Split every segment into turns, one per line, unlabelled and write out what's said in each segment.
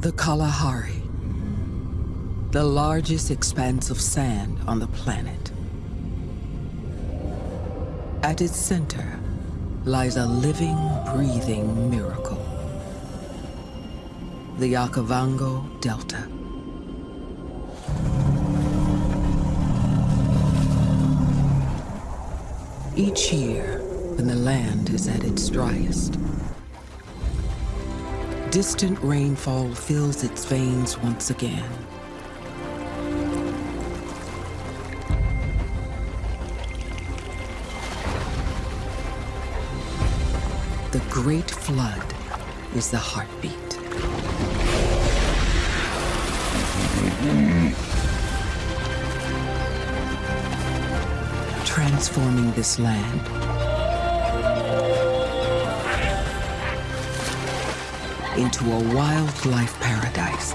The Kalahari. The largest expanse of sand on the planet. At its center lies a living, breathing miracle. The Okavango Delta. Each year, when the land is at its driest, distant rainfall fills its veins once again. The Great Flood is the heartbeat. Transforming this land into a wildlife paradise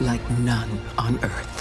like none on Earth.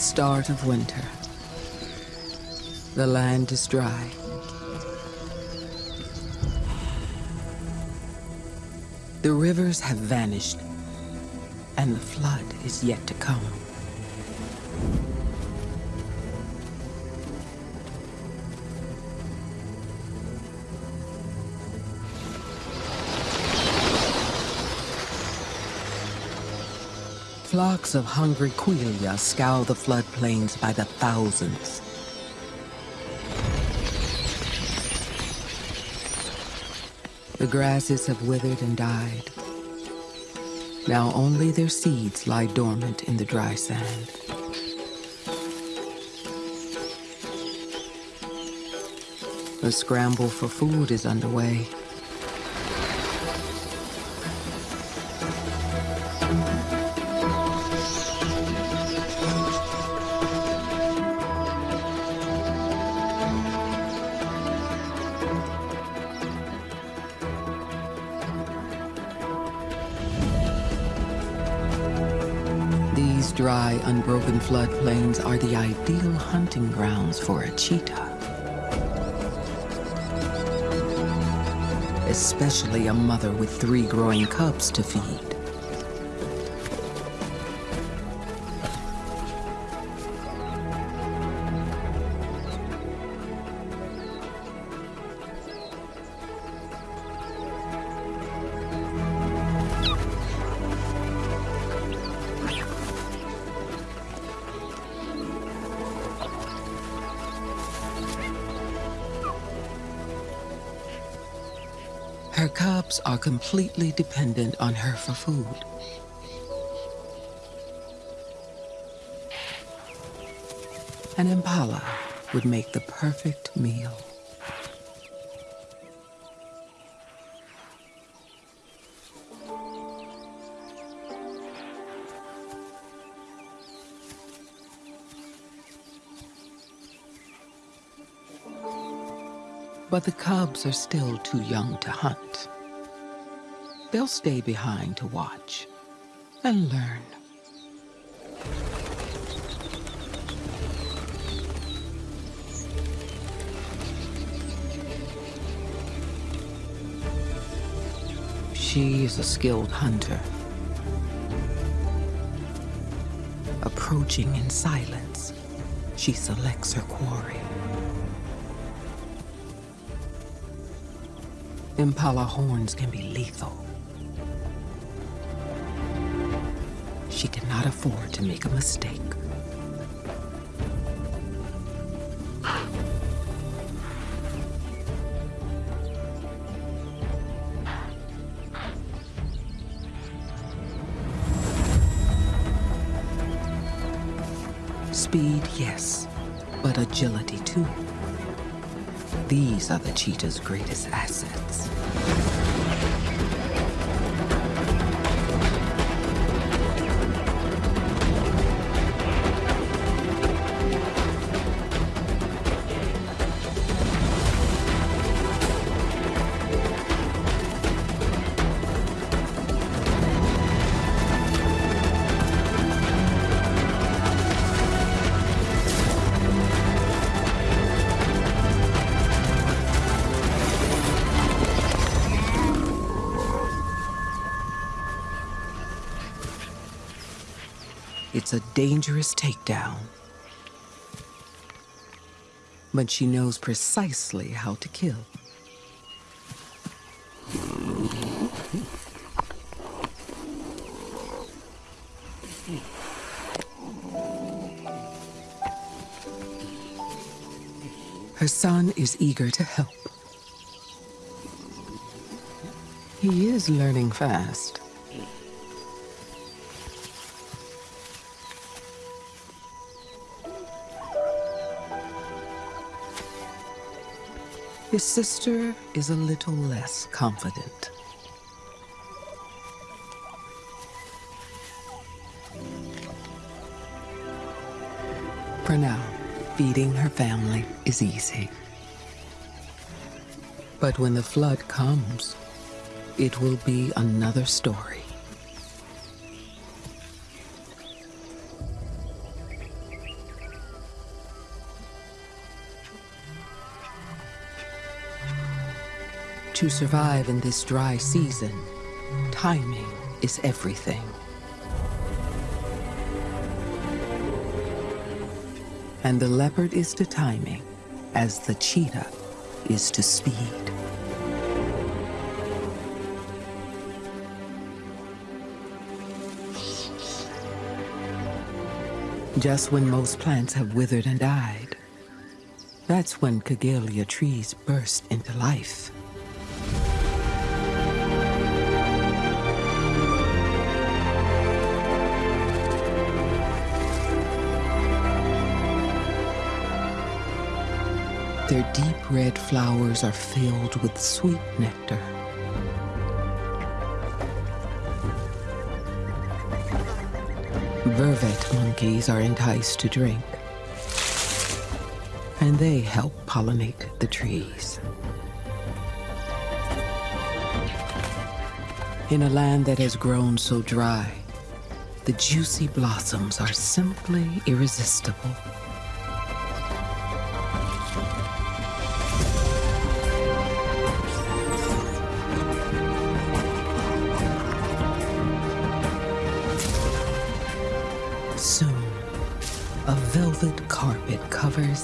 Start of winter. The land is dry. The rivers have vanished, and the flood is yet to come. Flocks of hungry quelea scour the floodplains by the thousands. The grasses have withered and died. Now only their seeds lie dormant in the dry sand. The scramble for food is underway. Unbroken floodplains are the ideal hunting grounds for a cheetah. Especially a mother with three growing cubs to feed. Completely dependent on her for food. An impala would make the perfect meal. But the cubs are still too young to hunt. They'll stay behind to watch and learn. She is a skilled hunter. Approaching in silence, she selects her quarry. Impala horns can be lethal. She cannot afford to make a mistake. Speed, yes, but agility too. These are the cheetah's greatest assets. A dangerous takedown. But she knows precisely how to kill. Her son is eager to help. He is learning fast. His sister is a little less confident. For now, feeding her family is easy. But when the flood comes, it will be another story. To survive in this dry season, timing is everything. And the leopard is to timing as the cheetah is to speed. Just when most plants have withered and died, that's when Kigelia trees burst into life. Their deep red flowers are filled with sweet nectar. Vervet monkeys are enticed to drink. And they help pollinate the trees. In a land that has grown so dry, the juicy blossoms are simply irresistible.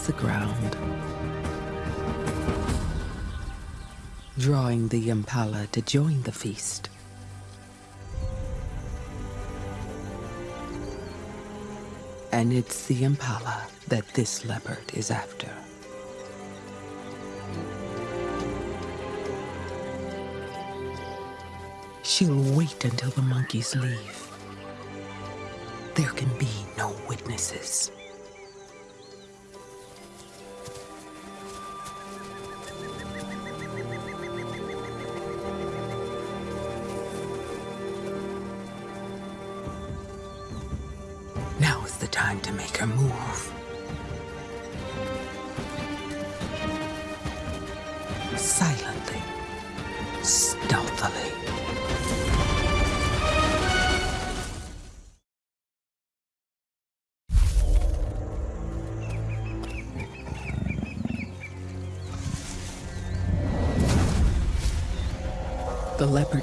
The ground, drawing the impala to join the feast. And it's the impala that this leopard is after. She'll wait until the monkeys leave. There can be no witnesses.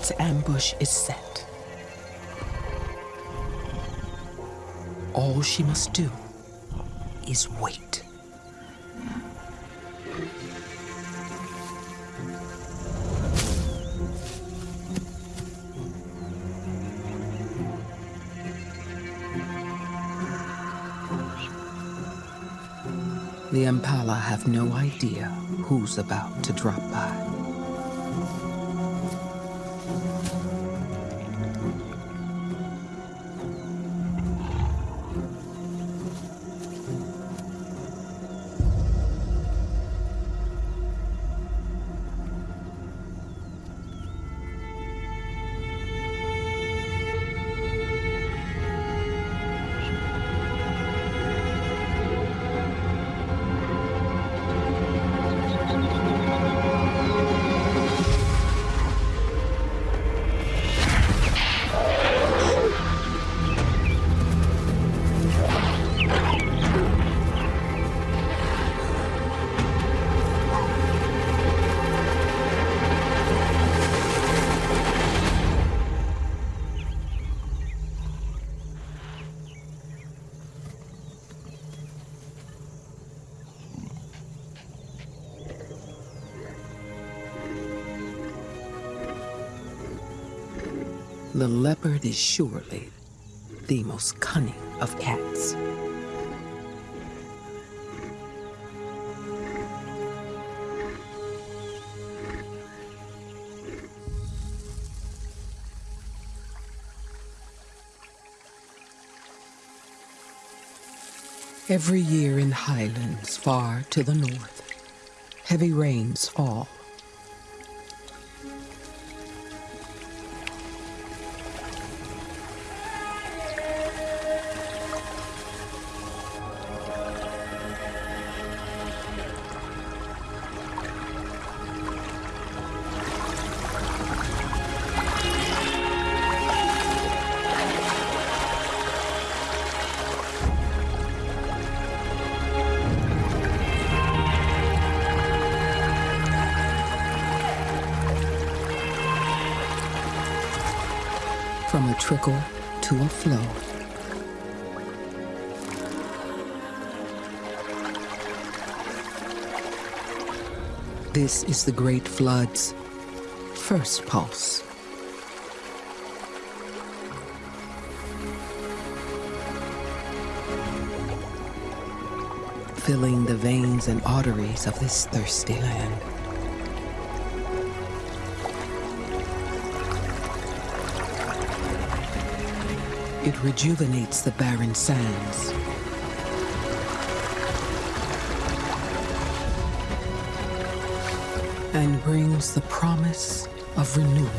its ambush is set. All she must do is wait. The Impala have no idea who's about to drop by. Leopard is surely the most cunning of cats. Every year in highlands far to the north, heavy rains fall the Great Flood's first pulse. Filling the veins and arteries of this thirsty land. It rejuvenates the barren sands. And brings the promise of renewal.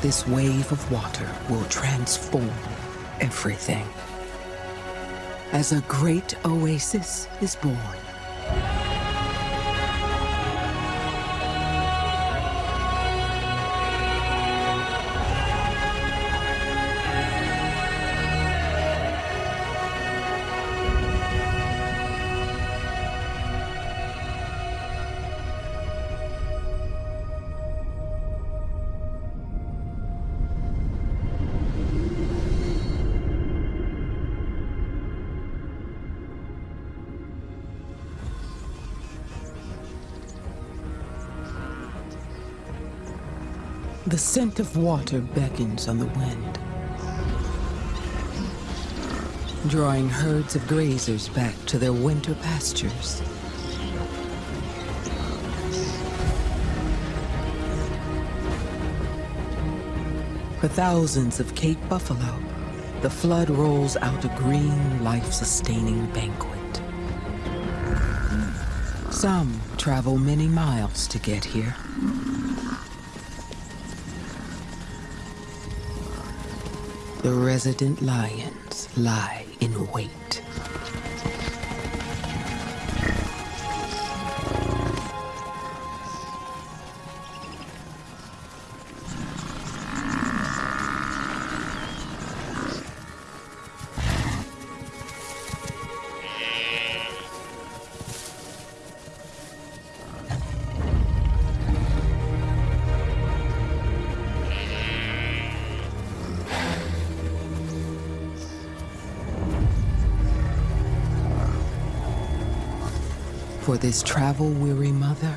This wave of water will transform everything. As a great oasis is born. Scent of water beckons on the wind, drawing herds of grazers back to their winter pastures. For thousands of Cape buffalo, the flood rolls out a green, life-sustaining banquet. Some travel many miles to get here. The resident lions lie in wait. For this travel-weary mother,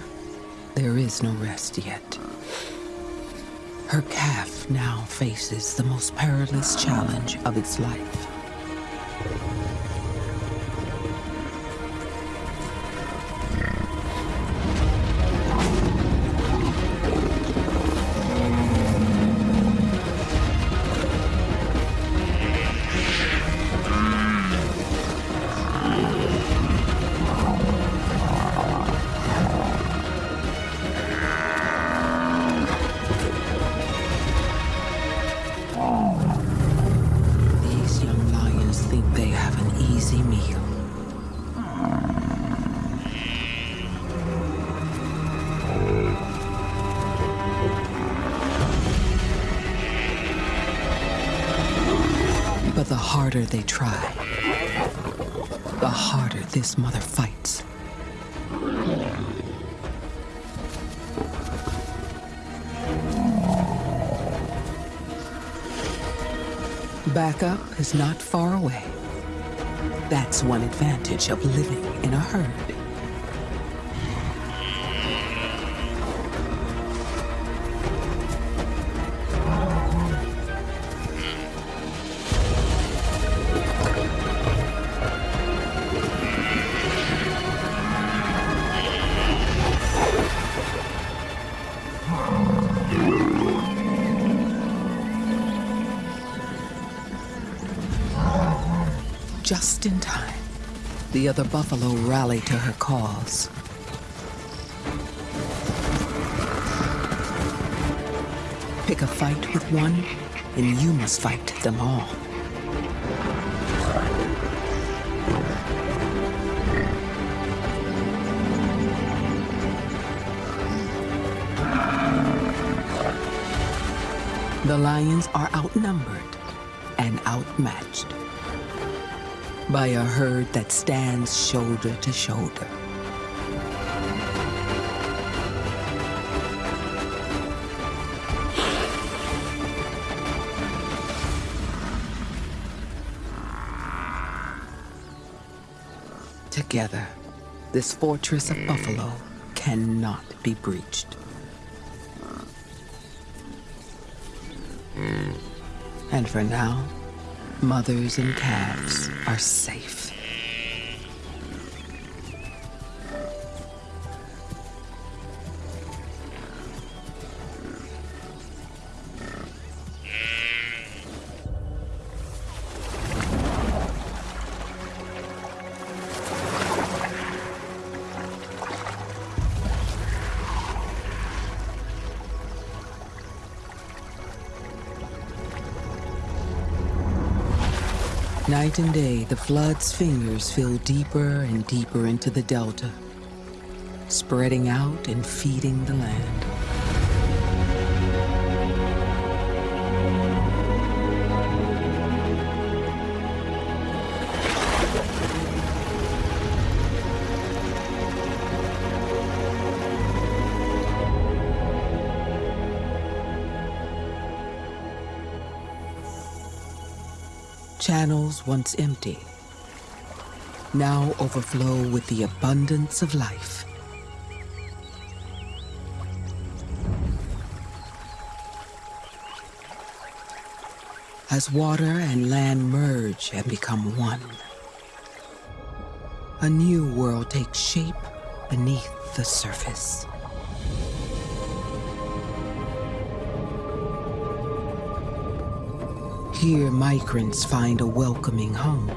there is no rest yet. Her calf now faces the most perilous challenge of its life. Is not far away. That's one advantage of living in a herd. The buffalo rally to her cause. Pick a fight with one, and you must fight them all. The lions are outnumbered and outmatched by a herd that stands shoulder to shoulder. Together, this fortress of buffalo cannot be breached. And for now, mothers and calves are safe. Night and day, the flood's fingers feel deeper and deeper into the delta, spreading out and feeding the land. Once empty now overflow with the abundance of life. As water and land merge and become one, a new world takes shape beneath the surface. Here, migrants find a welcoming home.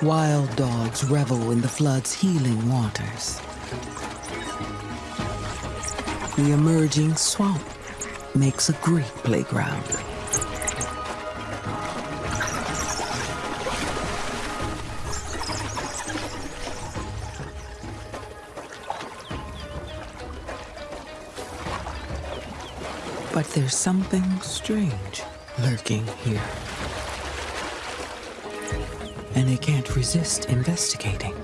Wild dogs revel in the flood's healing waters. The emerging swamp makes a great playground. But there's something strange lurking here. And they can't resist investigating.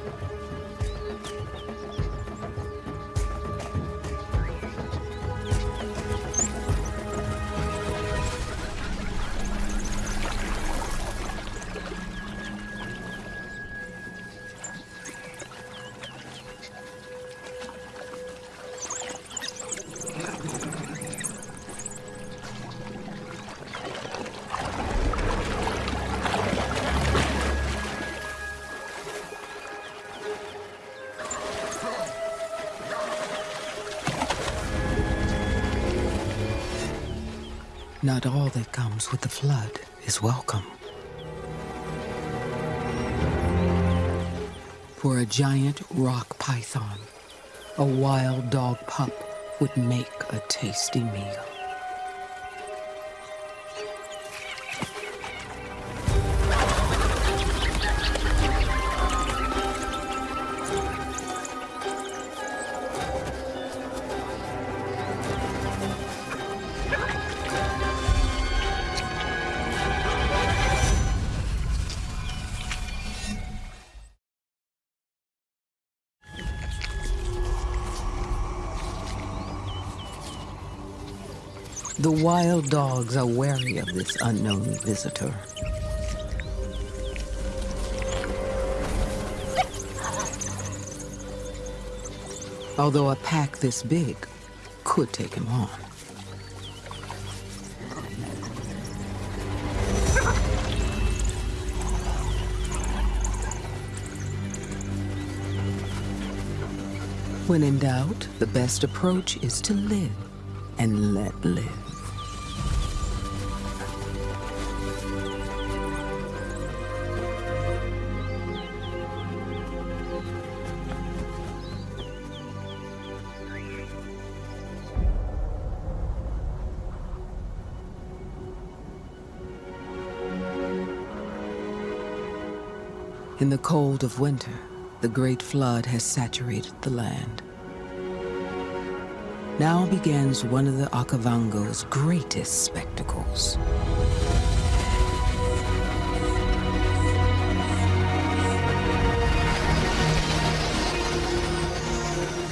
Not all that comes with the flood is welcome. For a giant rock python, a wild dog pup would make a tasty meal. Wild dogs are wary of this unknown visitor. Although a pack this big could take him on. When in doubt, the best approach is to live and let live. In the cold of winter, the Great Flood has saturated the land. Now begins one of the Okavango's greatest spectacles.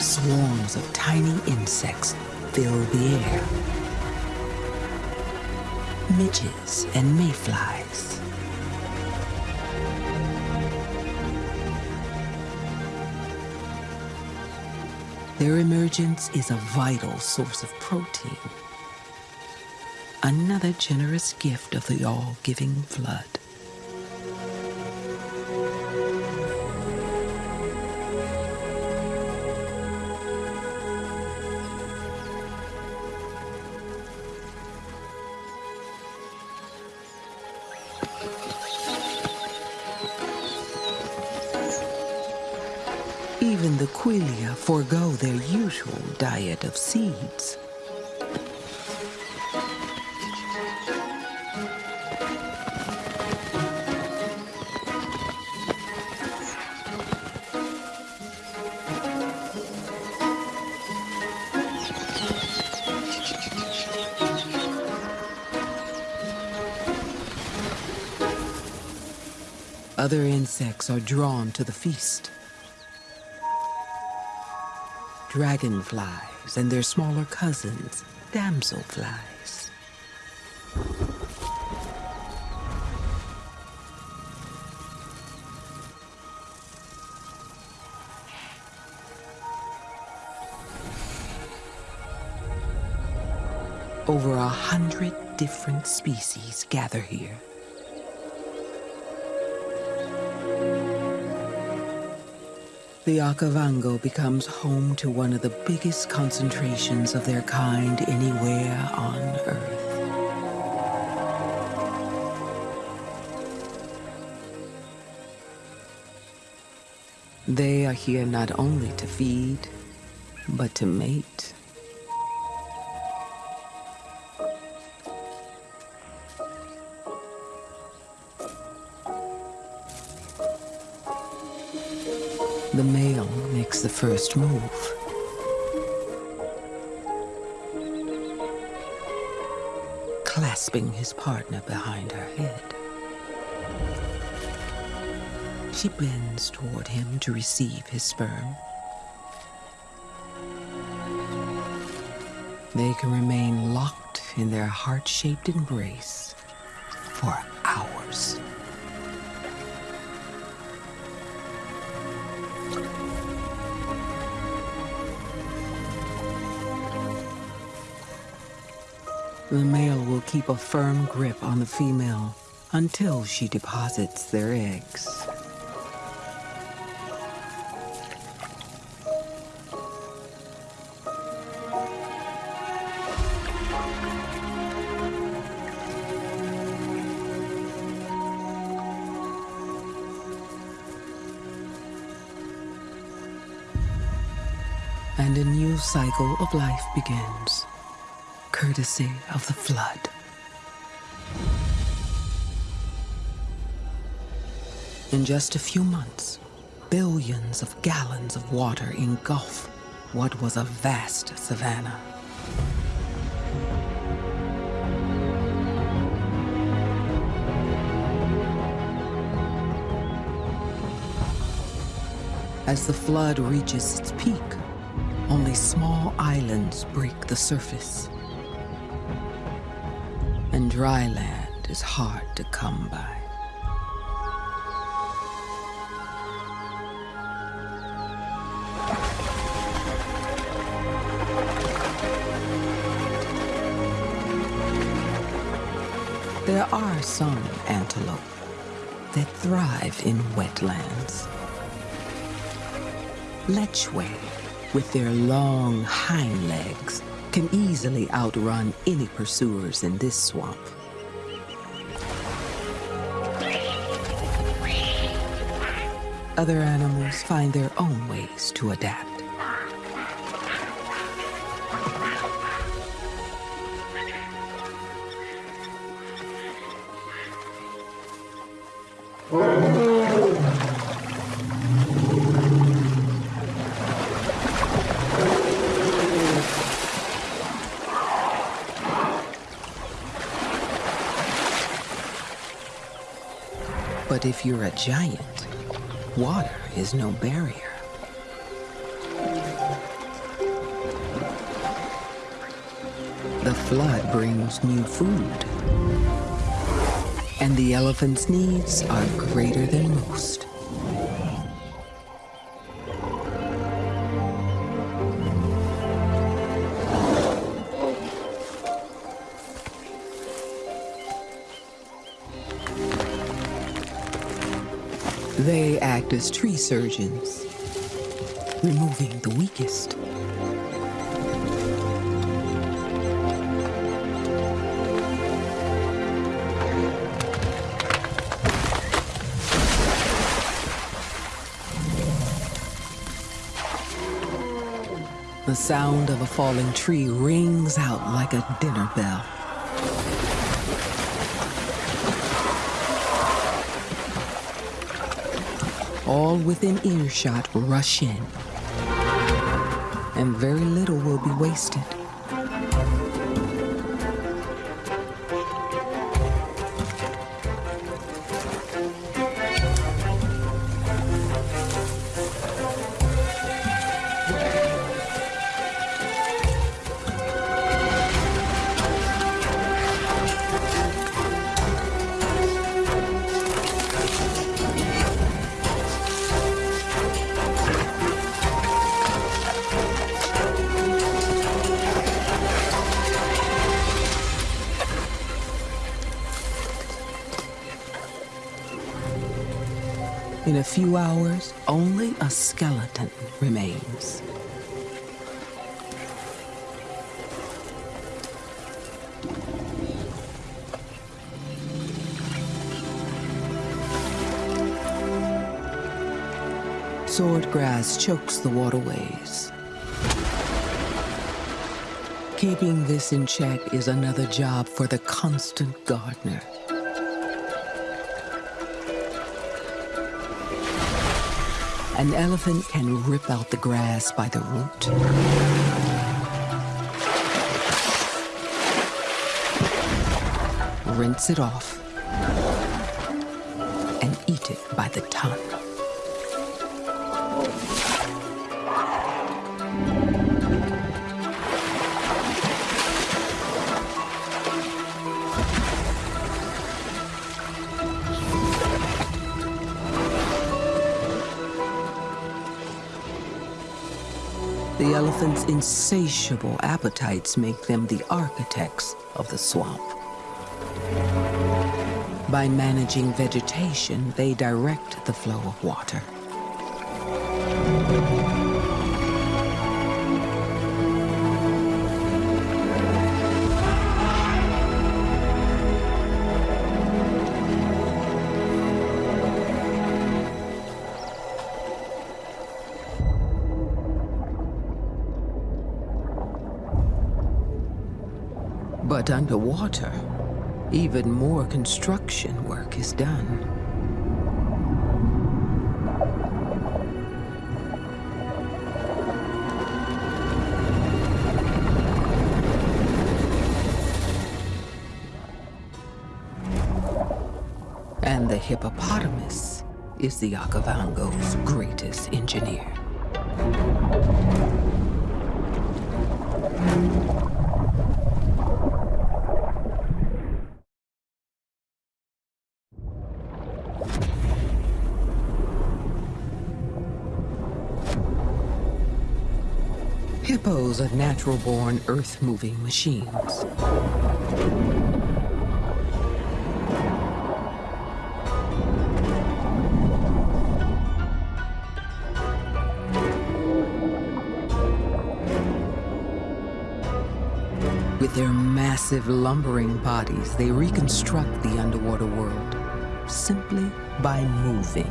Swarms of tiny insects fill the air. Midges and mayflies Their emergence is a vital source of protein. Another generous gift of the all-giving flood. Even forego their usual diet of seeds. Other insects are drawn to the feast. Dragonflies and their smaller cousins, damselflies. Over a hundred different species gather here. The Okavango becomes home to one of the biggest concentrations of their kind anywhere on Earth. They are here not only to feed, but to mate. Makes the first move. Clasping his partner behind her head. She bends toward him to receive his sperm. They can remain locked in their heart-shaped embrace for The male will keep a firm grip on the female until she deposits their eggs. And a new cycle of life begins courtesy of the flood. In just a few months, billions of gallons of water engulf what was a vast savanna. As the flood reaches its peak, only small islands break the surface. And dry land is hard to come by. There are some antelope that thrive in wetlands. Lechwe, with their long hind legs, can easily outrun any pursuers in this swamp. Other animals find their own ways to adapt. If you're a giant, water is no barrier. The flood brings new food. And the elephant's needs are greater than most. As tree surgeons, removing the weakest. The sound of a falling tree rings out like a dinner bell. All within earshot rush in, and very little will be wasted. In a few hours, only a skeleton remains. Swordgrass chokes the waterways. Keeping this in check is another job for the constant gardener. An elephant can rip out the grass by the root. Rinse it off and eat it by the ton. The elephant's insatiable appetites make them the architects of the swamp. By managing vegetation, they direct the flow of water. Underwater, even more construction work is done. And the hippopotamus is the Okavango's greatest engineer. Natural-born earth-moving machines. With their massive lumbering bodies, they reconstruct the underwater world simply by moving.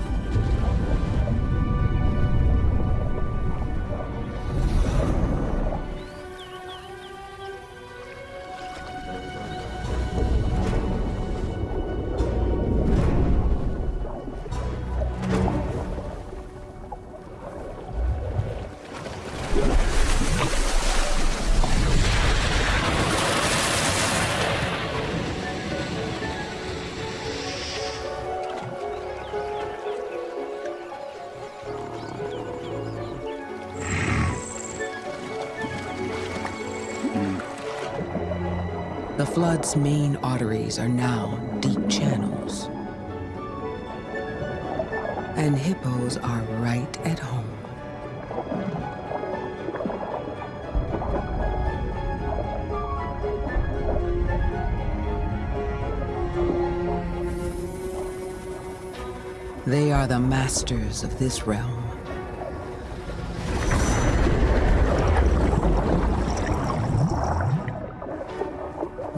Flood's main arteries are now deep channels. And hippos are right at home. They are the masters of this realm.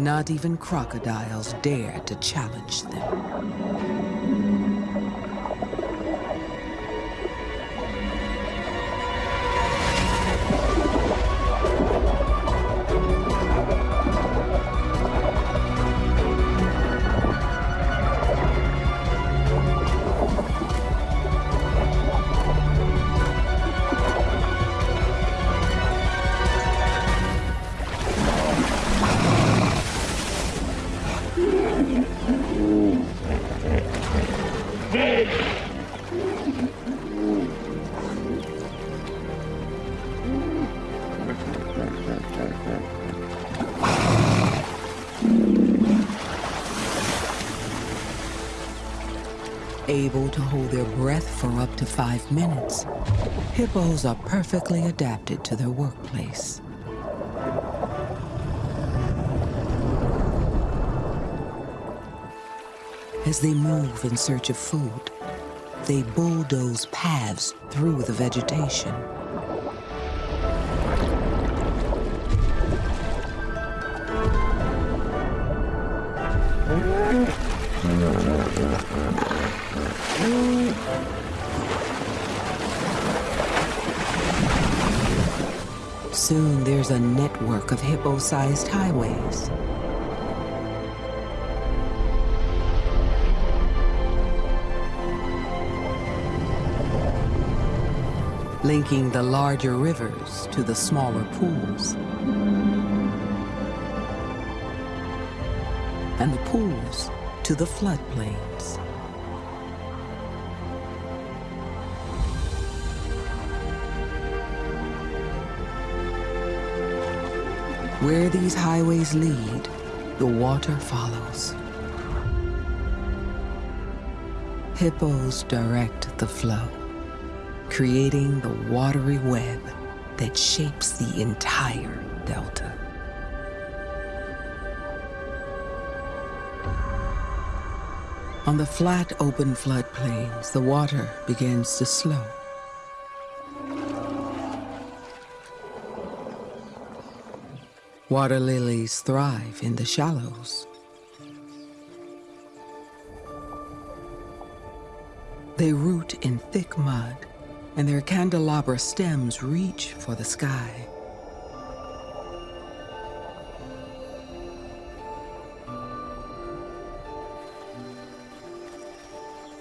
Not even crocodiles dare to challenge them. Minutes. Hippos are perfectly adapted to their workplace. As they move in search of food, they bulldoze paths through the vegetation. A network of hippo-sized highways. linking the larger rivers to the smaller pools. And the pools to the floodplains. Where these highways lead, the water follows. Hippos direct the flow, creating the watery web that shapes the entire delta. On the flat, open floodplains, the water begins to slow. Water lilies thrive in the shallows. They root in thick mud, and their candelabra stems reach for the sky.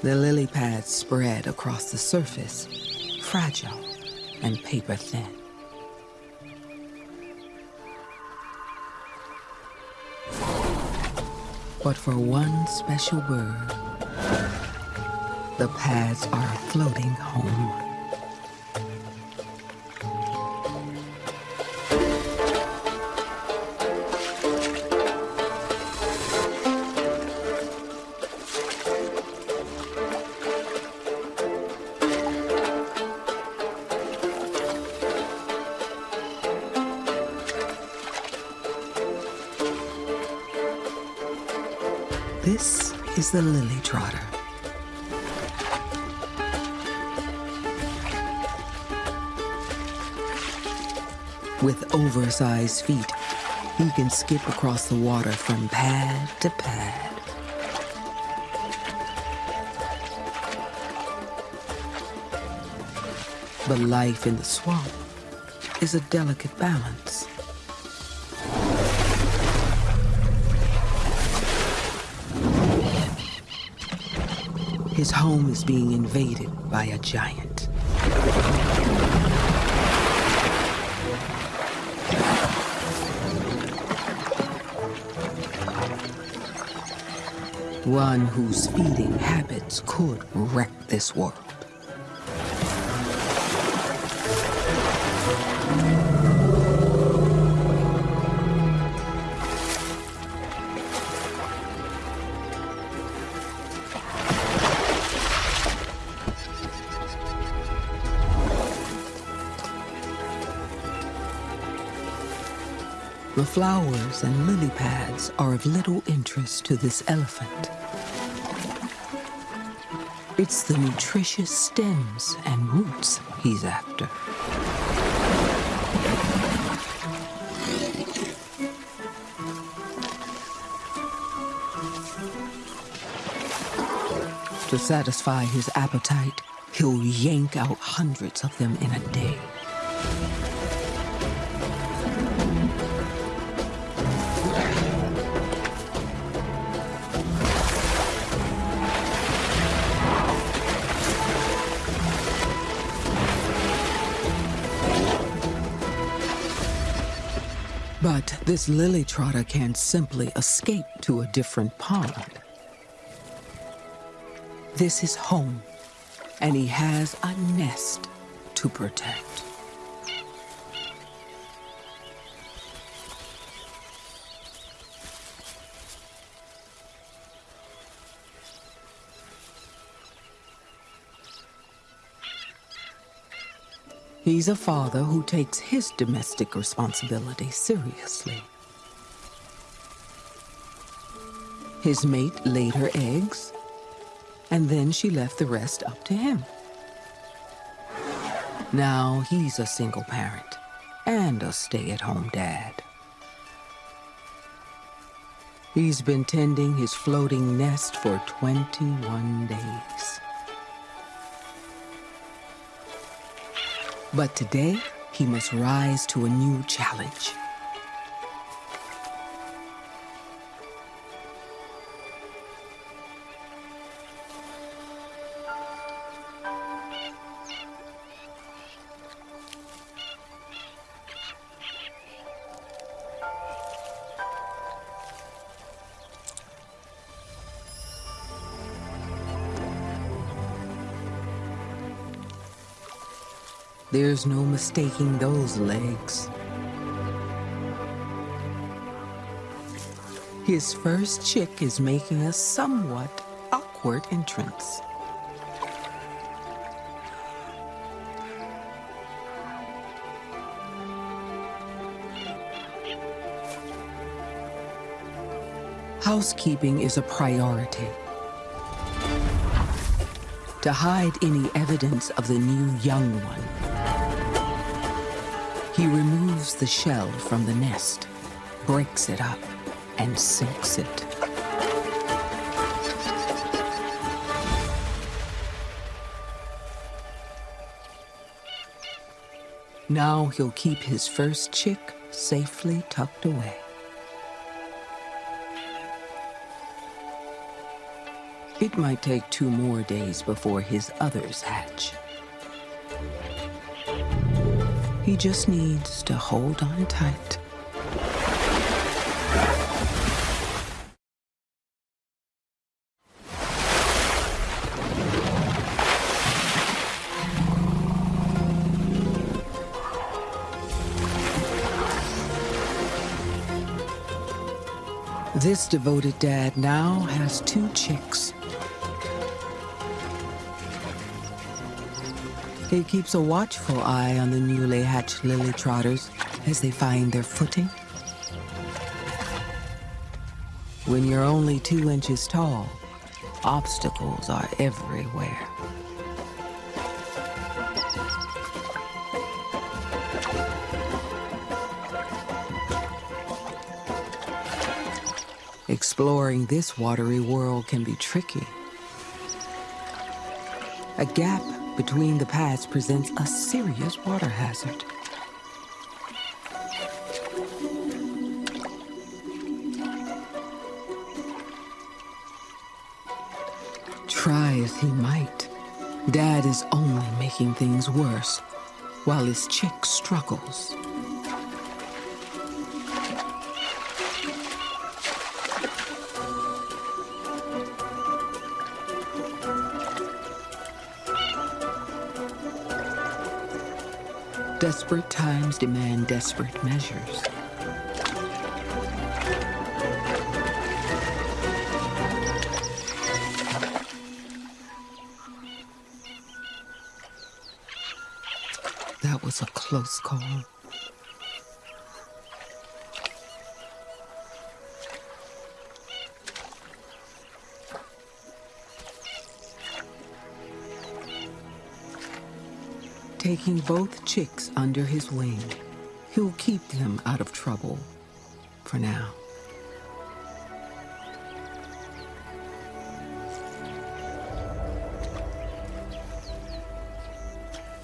The lily pads spread across the surface, fragile and paper thin. But for one special bird, the pads are floating home. Oversized feet, he can skip across the water from pad to pad. But life in the swamp is a delicate balance. His home is being invaded by a giant. One whose feeding habits could wreck this world. The flowers and lily pads are of little interest to this elephant. It's the nutritious stems and roots he's after. To satisfy his appetite, he'll yank out hundreds of them in a day. This lily trotter can't simply escape to a different pond. This is home, and he has a nest to protect. He's a father who takes his domestic responsibility seriously. His mate laid her eggs, and then she left the rest up to him. Now he's a single parent and a stay-at-home dad. He's been tending his floating nest for 21 days. But today, he must rise to a new challenge. There's no mistaking those legs. His first chick is making a somewhat awkward entrance. Housekeeping is a priority. To hide any evidence of the new young one, he removes the shell from the nest, breaks it up, and sinks it. Now he'll keep his first chick safely tucked away. It might take two more days before his others hatch. He just needs to hold on tight. This devoted dad now has two chicks. He keeps a watchful eye on the newly hatched lily trotters as they find their footing. When you're only two inches tall, obstacles are everywhere. Exploring this watery world can be tricky. A gap between the paths presents a serious water hazard. Try as he might, Dad is only making things worse, while his chick struggles. Desperate times demand desperate measures. That was a close call. Taking both chicks under his wing, he'll keep them out of trouble for now.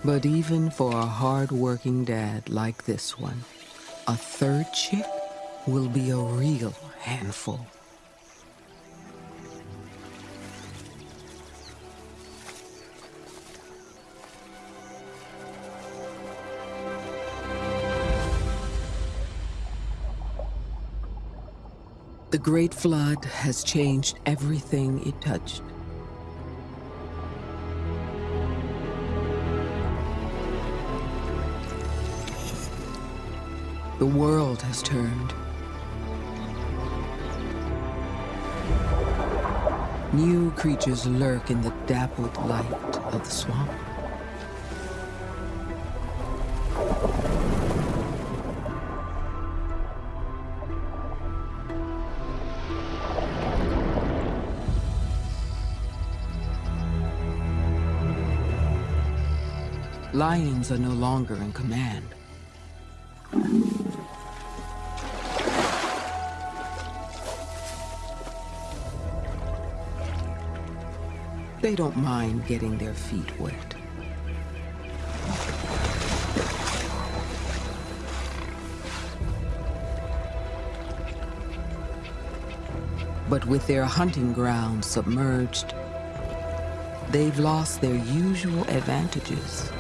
But even for a hard-working dad like this one, a third chick will be a real handful. The Great Flood has changed everything it touched. The world has turned. New creatures lurk in the dappled light of the swamp. Lions are no longer in command. They don't mind getting their feet wet. But with their hunting grounds submerged, they've lost their usual advantages.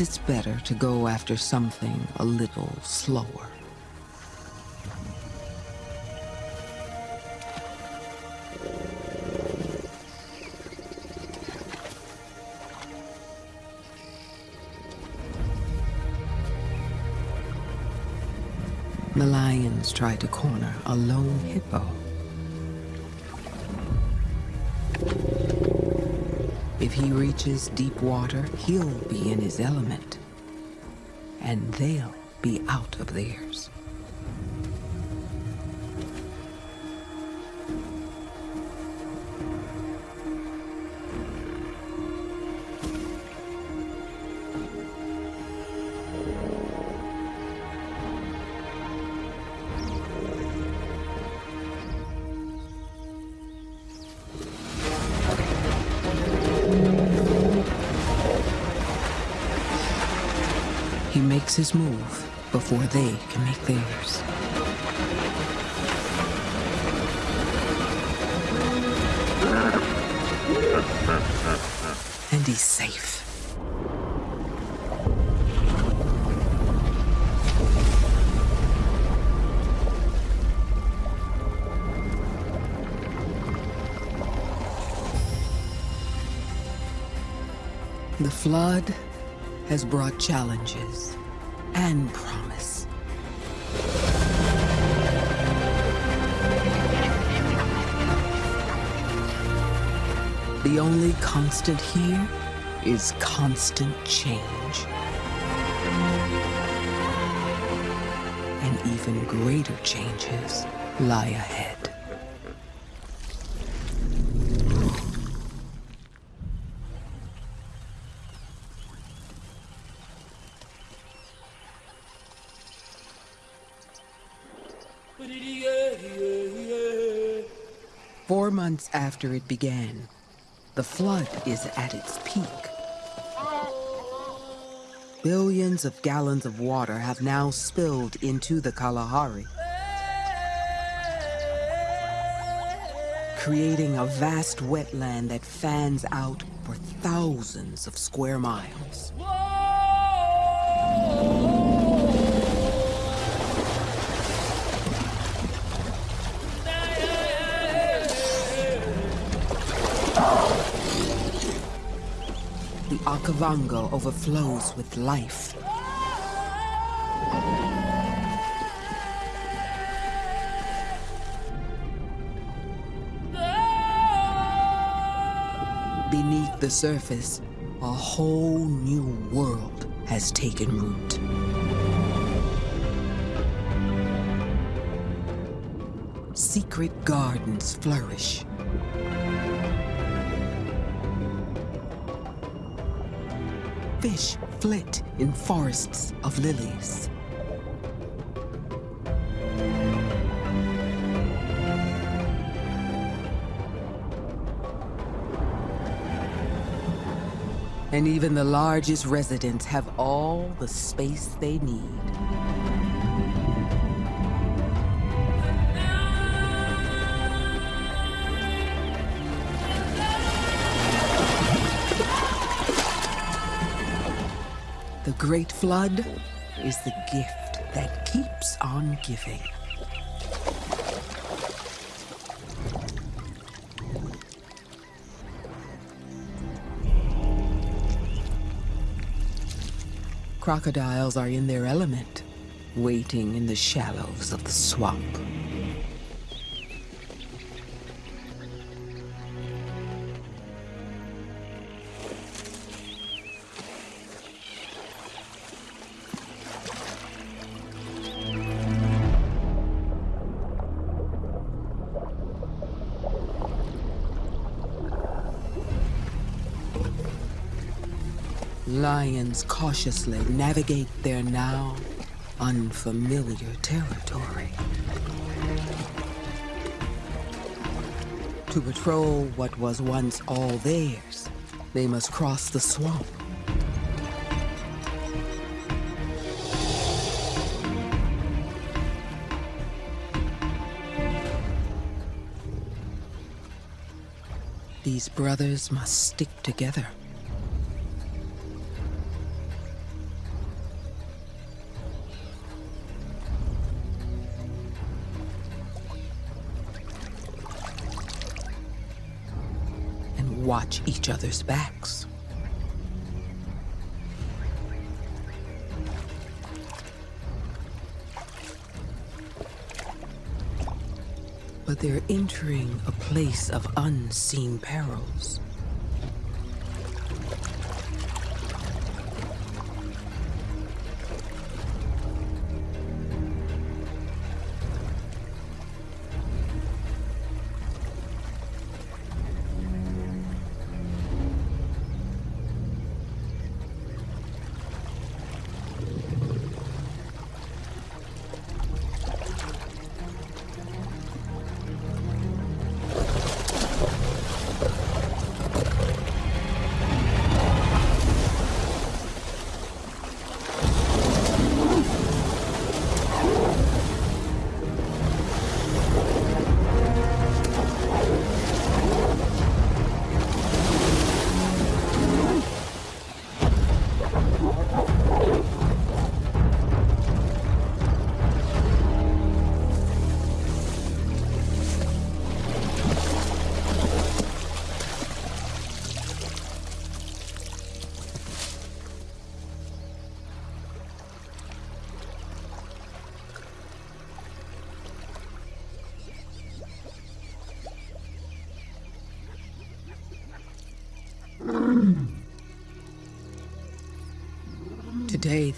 It's better to go after something a little slower. The lions try to corner a lone hippo. He reaches deep water, he'll be in his element. And they'll be out of theirs. Before they can make theirs. and he's safe. The flood has brought challenges and promise. The only constant here is constant change. And even greater changes lie ahead. Months after it began, the flood is at its peak. Billions of gallons of water have now spilled into the Kalahari, creating a vast wetland that fans out for thousands of square miles. The Okavango overflows with life. Beneath the surface, a whole new world has taken root. Secret gardens flourish. Fish flit in forests of lilies. And even the largest residents have all the space they need. Great Flood is the gift that keeps on giving. Crocodiles are in their element, waiting in the shallows of the swamp. Lions cautiously navigate their now unfamiliar territory. To patrol what was once all theirs, they must cross the swamp. These brothers must stick together. Watch each other's backs. But they're entering a place of unseen perils.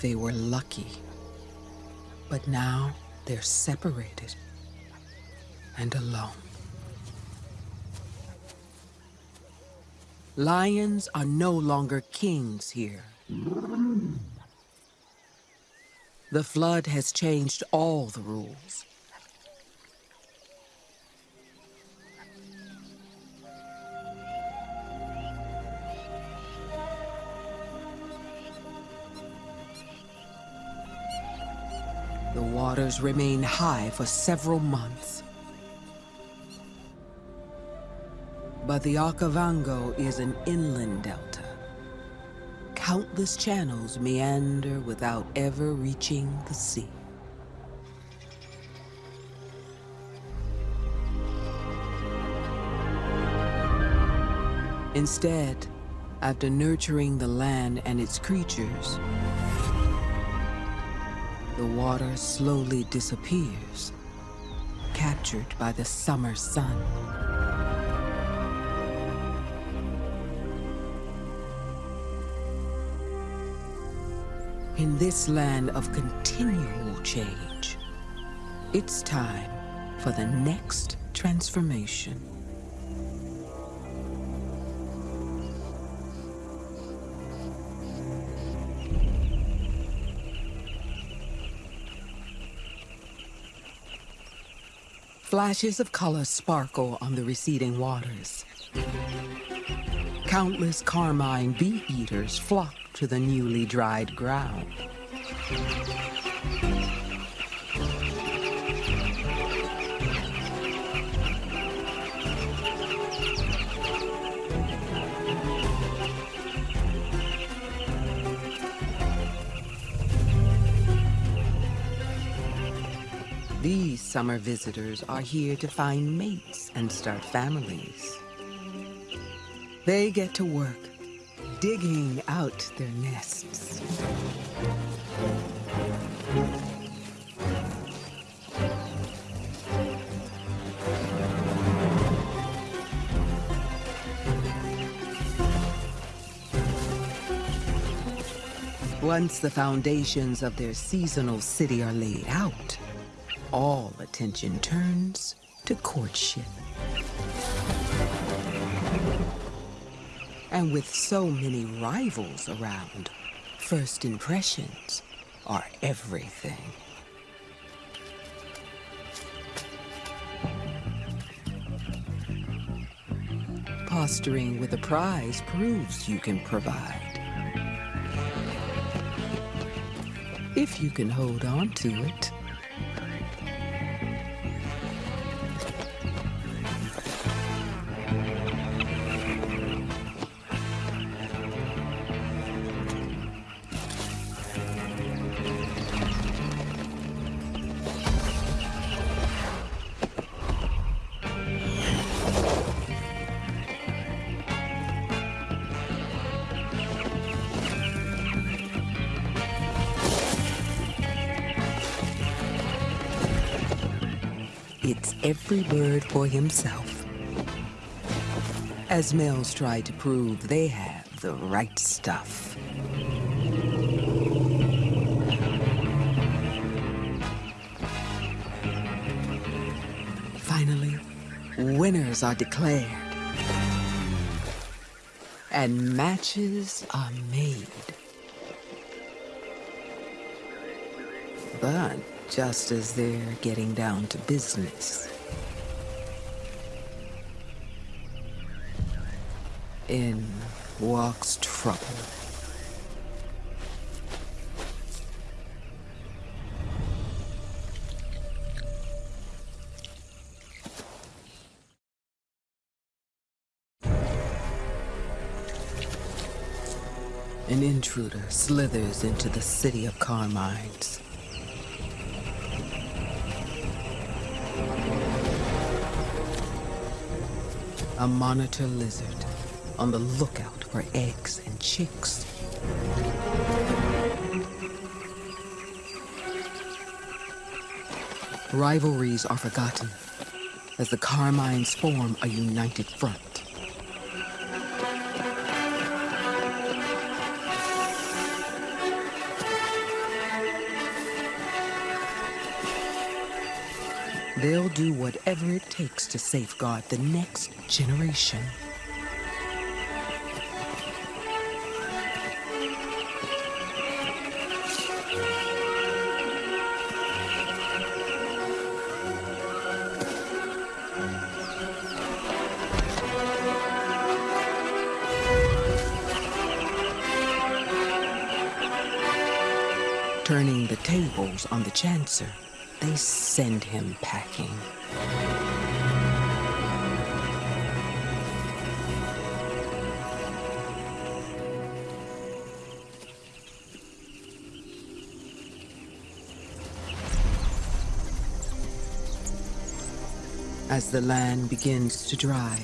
They were lucky. But now they're separated and alone. Lions are no longer kings here. The flood has changed all the rules. Waters remain high for several months. But the Okavango is an inland delta. Countless channels meander without ever reaching the sea. Instead, after nurturing the land and its creatures, the water slowly disappears, captured by the summer sun. In this land of continual change, it's time for the next transformation. Flashes of color sparkle on the receding waters. Countless carmine bee-eaters flock to the newly dried ground. Summer visitors are here to find mates and start families. They get to work, digging out their nests. Once the foundations of their seasonal city are laid out, all attention turns to courtship. And with so many rivals around, first impressions are everything. Posturing with a prize proves you can provide. If you can hold on to it. Every bird for himself. As males try to prove they have the right stuff. Finally, winners are declared. And matches are made. But just as they're getting down to business. In walks trouble. An intruder slithers into the city of Carmines. A monitor lizard on the lookout for eggs and chicks. Rivalries are forgotten as the Carmines form a united front. They'll do whatever it takes to safeguard the next generation. Chancer, they send him packing. As the land begins to dry,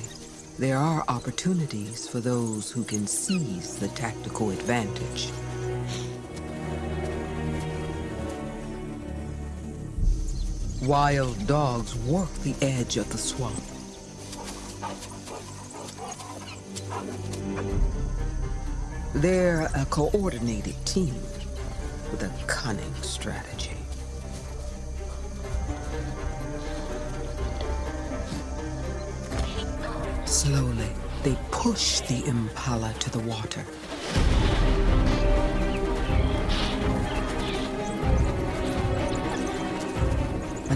there are opportunities for those who can seize the tactical advantage. Wild dogs work the edge of the swamp. They're a coordinated team with a cunning strategy. Slowly, they push the Impala to the water.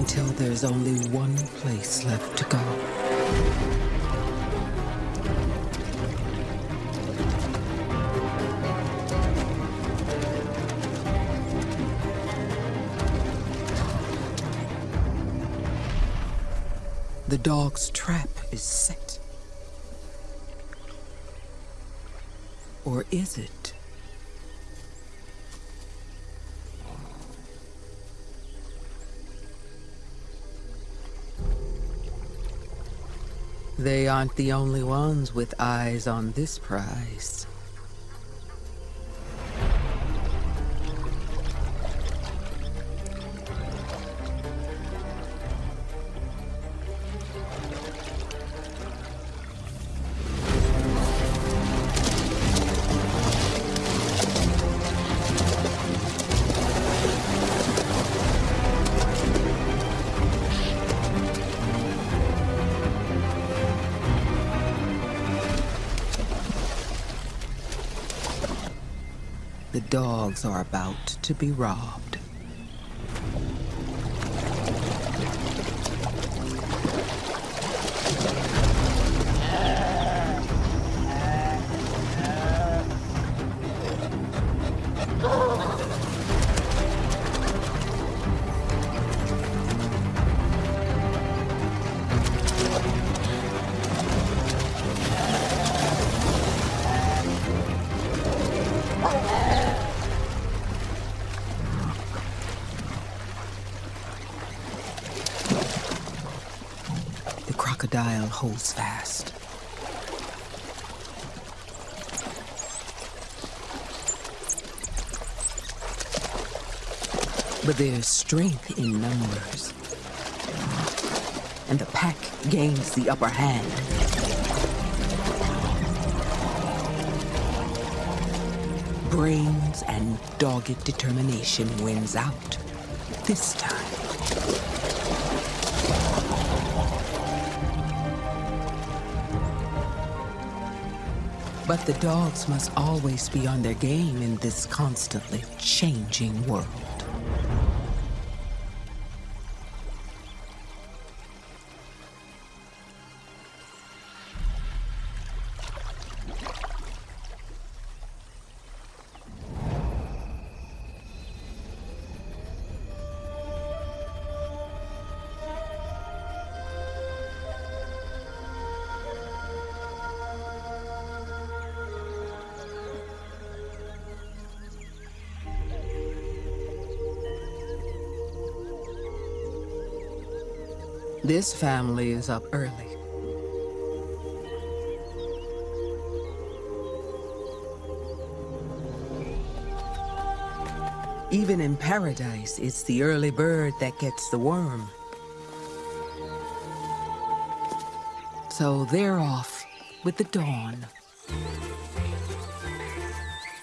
Until there's only one place left to go. The dog's trap is set. Or is it? They aren't the only ones with eyes on this prize. Are about to be robbed. There's strength in numbers. And the pack gains the upper hand. Brains and dogged determination wins out. This time. But the dogs must always be on their game in this constantly changing world. This family is up early. Even in paradise, it's the early bird that gets the worm. So they're off with the dawn.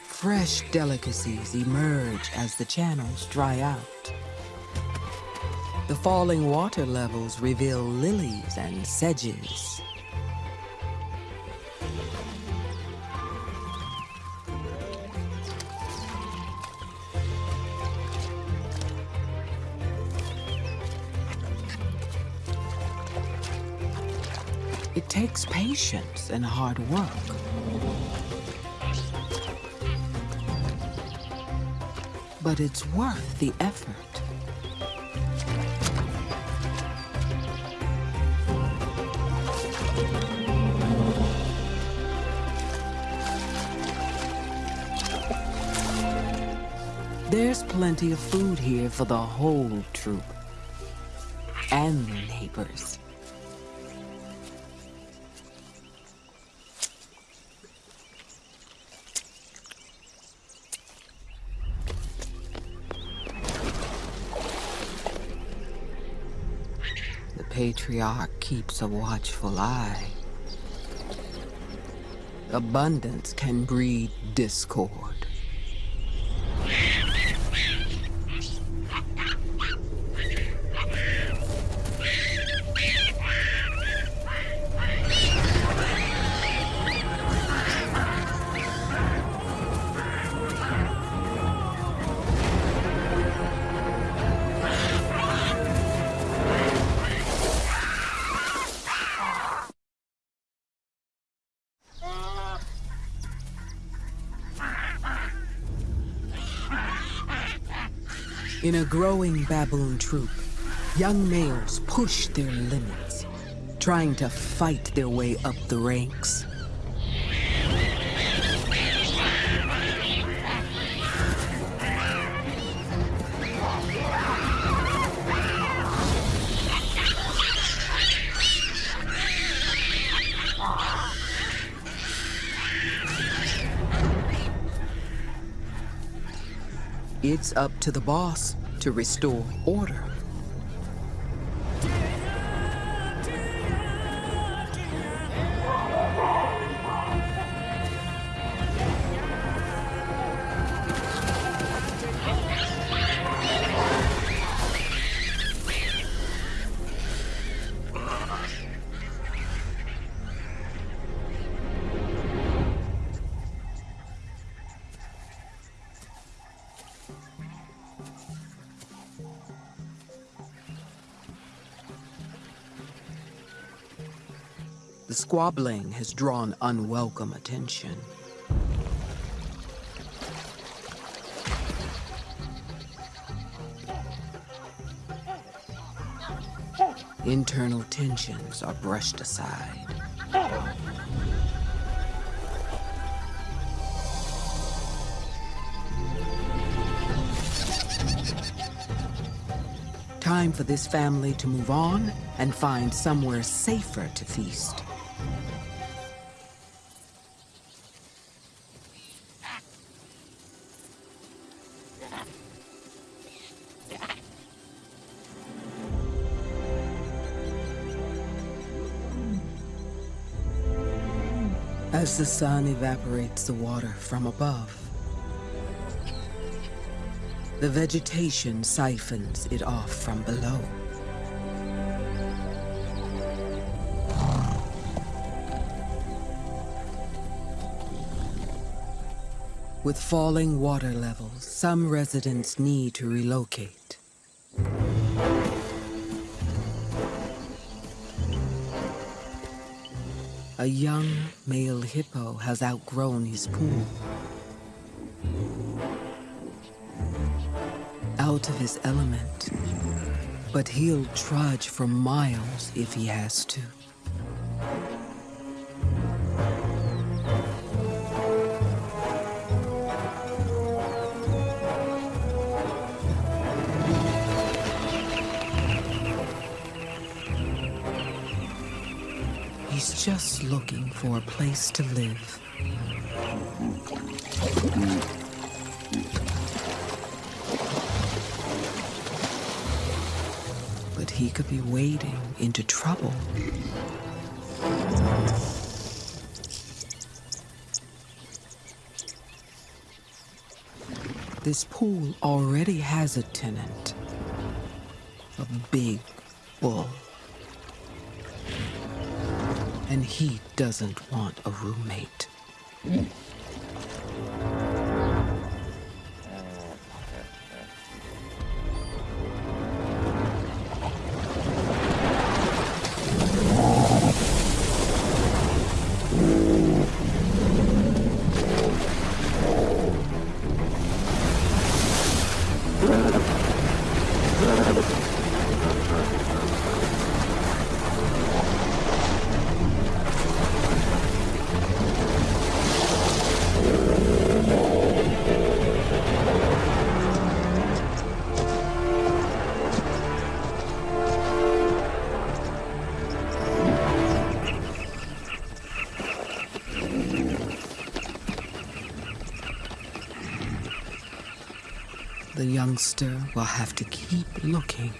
Fresh delicacies emerge as the channels dry out. The falling water levels reveal lilies and sedges. It takes patience and hard work. But it's worth the effort. Plenty of food here for the whole troop. And their neighbors. The patriarch keeps a watchful eye. Abundance can breed discord. In a growing baboon troop, young males push their limits, trying to fight their way up the ranks. It's up to the boss to restore order. Squabbling has drawn unwelcome attention. Internal tensions are brushed aside. Time for this family to move on and find somewhere safer to feast. The sun evaporates the water from above, the vegetation siphons it off from below. With falling water levels, some residents need to relocate. A young male hippo has outgrown his pool. Out of his element. But he'll trudge for miles if he has to. Place to live. But he could be wading into trouble. This pool already has a tenant. a big bull. And he doesn't want a roommate. The youngster will have to keep looking.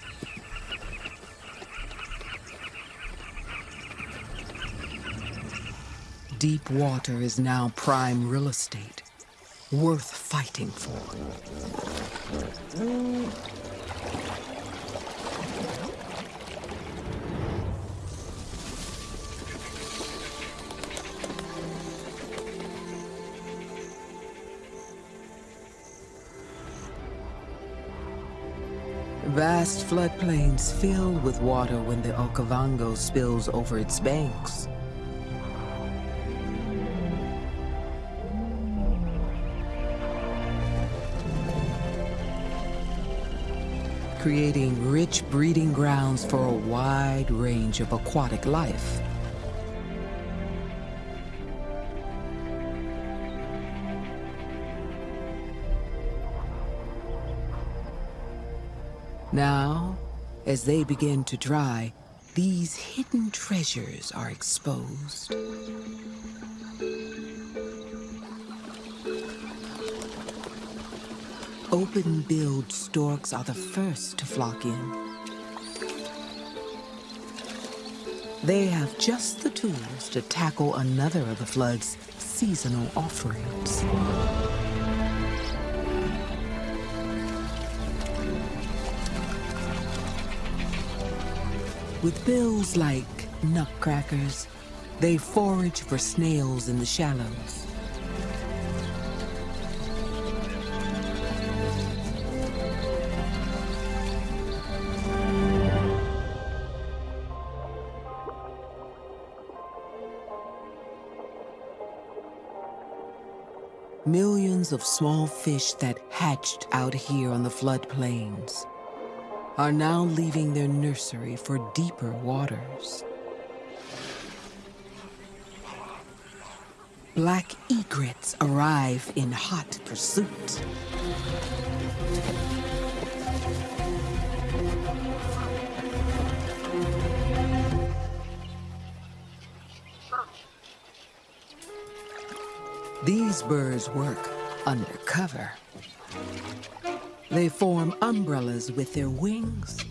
Deep water is now prime real estate, worth fighting for. Floodplains fill with water when the Okavango spills over its banks. creating rich breeding grounds for a wide range of aquatic life. Now, as they begin to dry, these hidden treasures are exposed. Open-billed storks are the first to flock in. They have just the tools to tackle another of the flood's seasonal offerings. With bills like nutcrackers, they forage for snails in the shallows. Millions of small fish that hatched out here on the floodplains are now leaving their nursery for deeper waters. Black egrets arrive in hot pursuit. These birds work undercover. They form umbrellas with their wings,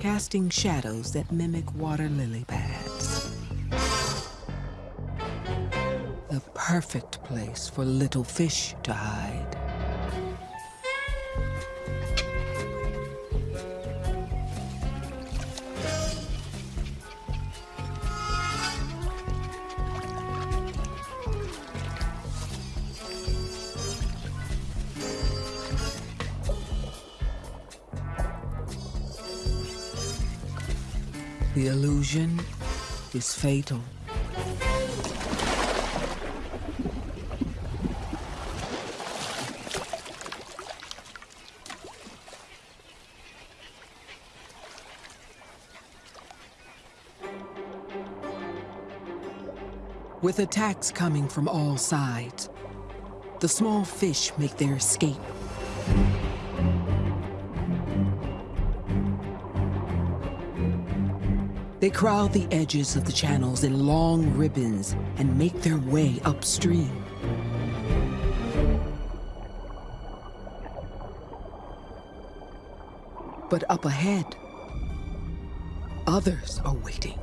casting shadows that mimic water lily pads. The perfect place for little fish to hide. Is fatal. With attacks coming from all sides, the small fish make their escape. They crowd the edges of the channels in long ribbons and make their way upstream. But up ahead, others are waiting.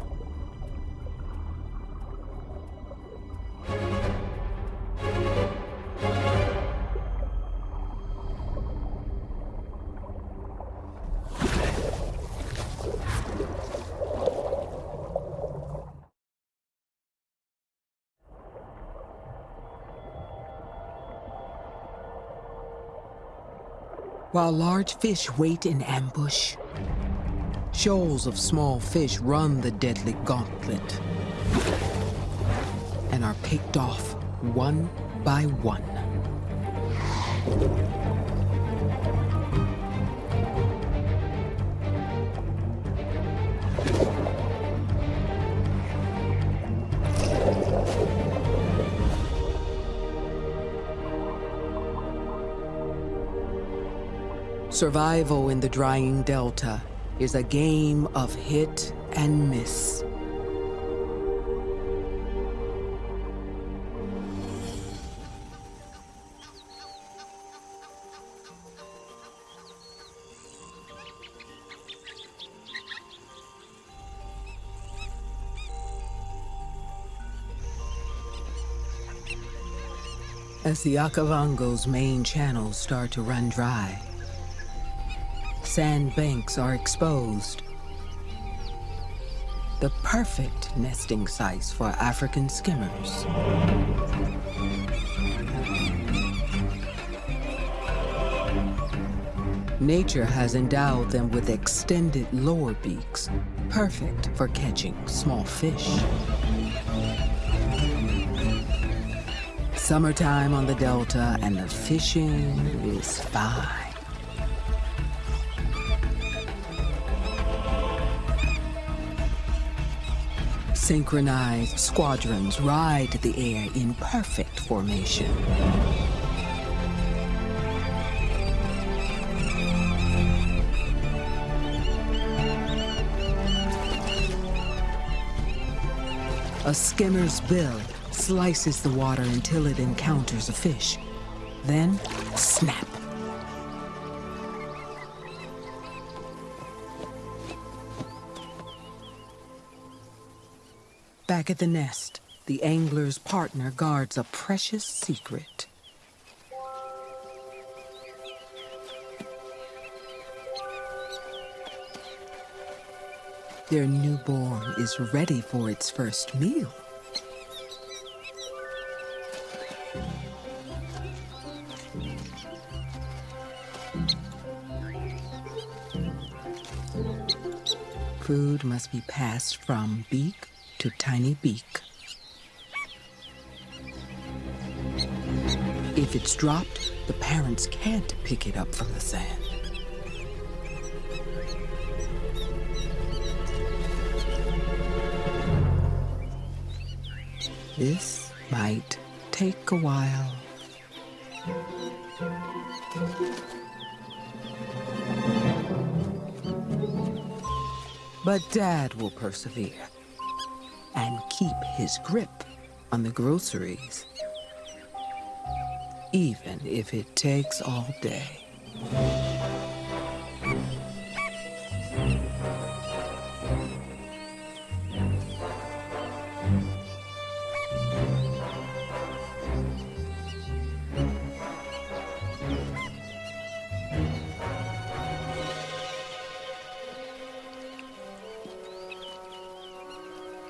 Large fish wait in ambush, shoals of small fish run the deadly gauntlet and are picked off one by one. Survival in the drying delta is a game of hit and miss. As the Okavango's main channels start to run dry, sand banks are exposed. The perfect nesting sites for African skimmers. Nature has endowed them with extended lower beaks, perfect for catching small fish. Summertime on the Delta and the fishing is fine. Synchronized squadrons ride the air in perfect formation. A skimmer's bill slices the water until it encounters a fish. Then, snap. Back at the nest, the angler's partner guards a precious secret. Their newborn is ready for its first meal. Food must be passed from beak to tiny beak. If it's dropped, the parents can't pick it up from the sand. This might take a while. But Dad will persevere keep his grip on the groceries, even if it takes all day.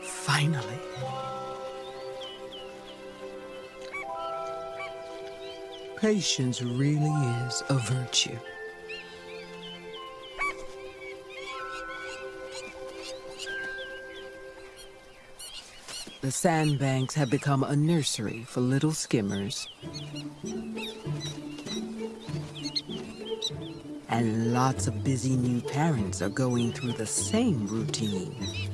Finally. Patience really is a virtue. The sandbanks have become a nursery for little skimmers. And lots of busy new parents are going through the same routine.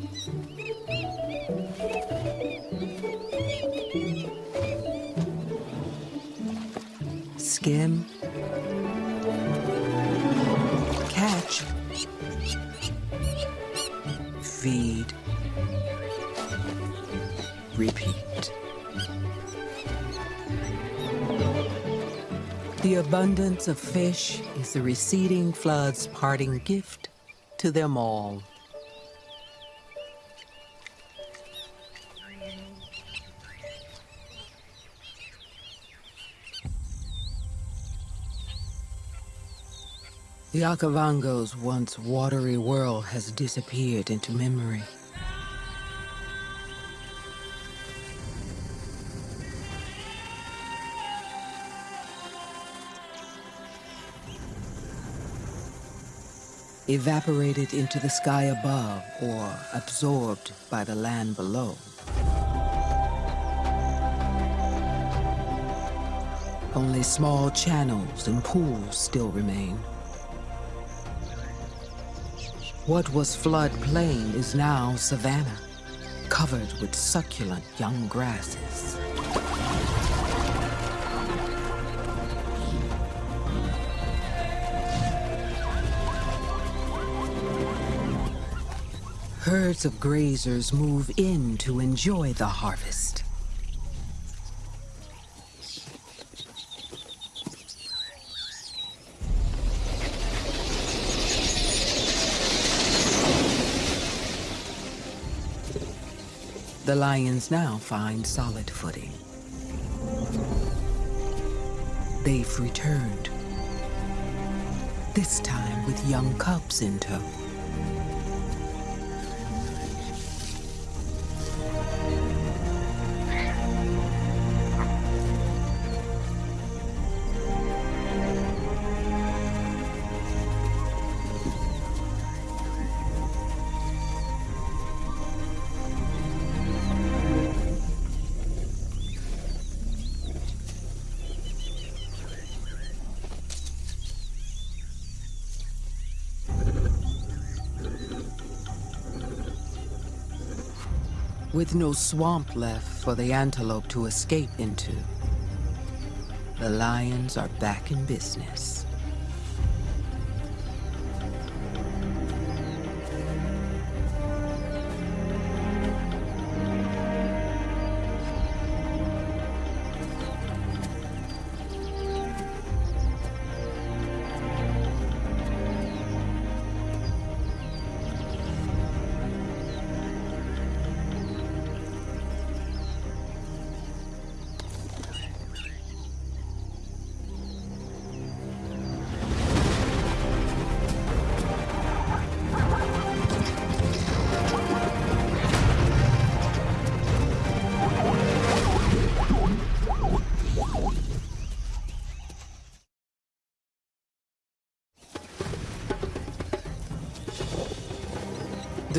Abundance of fish is the receding flood's parting gift to them all. The Okavango's once watery world has disappeared into memory. Evaporated into the sky above or absorbed by the land below. Only small channels and pools still remain. What was floodplain is now savanna, covered with succulent young grasses. Herds of grazers move in to enjoy the harvest. The lions now find solid footing. They've returned. This time with young cubs in tow. With no swamp left for the antelope to escape into, the lions are back in business.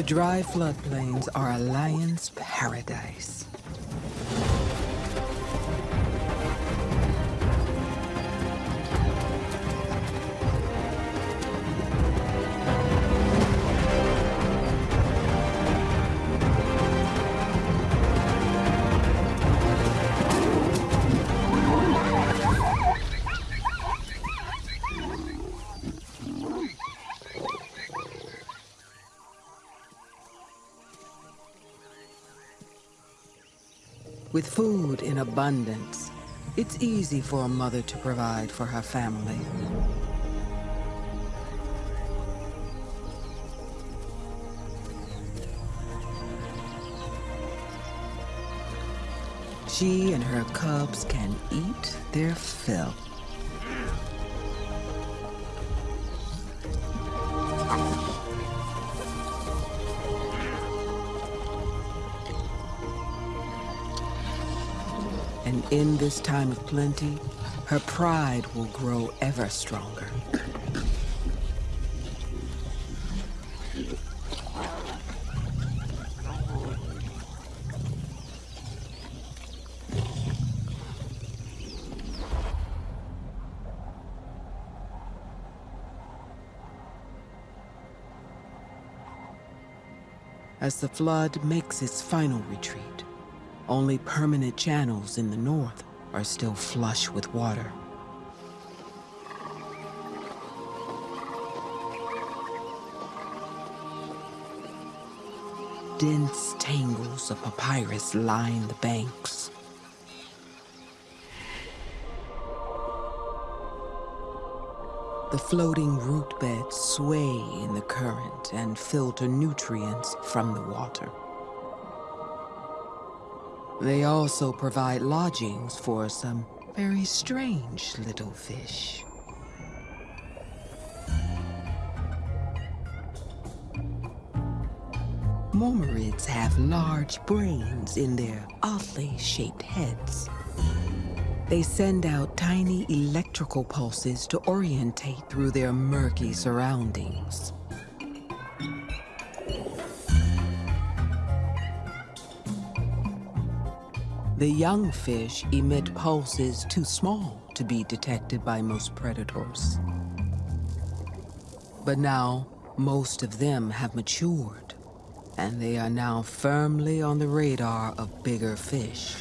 The dry floodplains are a lion's paradise. Abundance, it's easy for a mother to provide for her family. She and her cubs can eat their fill. In this time of plenty, her pride will grow ever stronger. As the flood makes its final retreat, only permanent channels in the north are still flush with water. Dense tangles of papyrus line the banks. The floating root beds sway in the current and filter nutrients from the water. They also provide lodgings for some very strange little fish. Mormyrids have large brains in their oddly shaped heads. They send out tiny electrical pulses to orientate through their murky surroundings. The young fish emit pulses too small to be detected by most predators. But now, most of them have matured, and they are now firmly on the radar of bigger fish.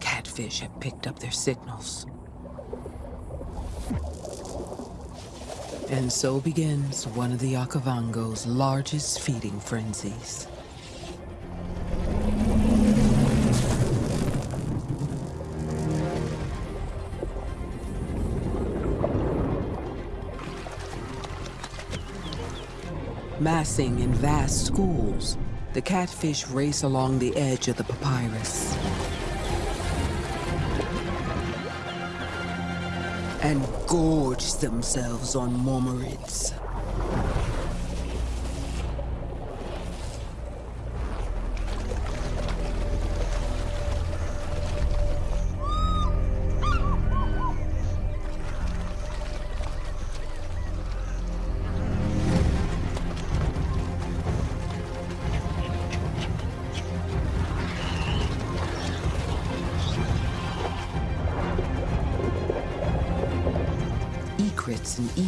Catfish have picked up their signals. And so begins one of the Okavango's largest feeding frenzies. Massing in vast schools, the catfish race along the edge of the papyrus. Gorge themselves on mormyrids.